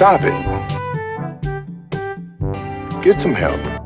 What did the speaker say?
Stop it. Get some help.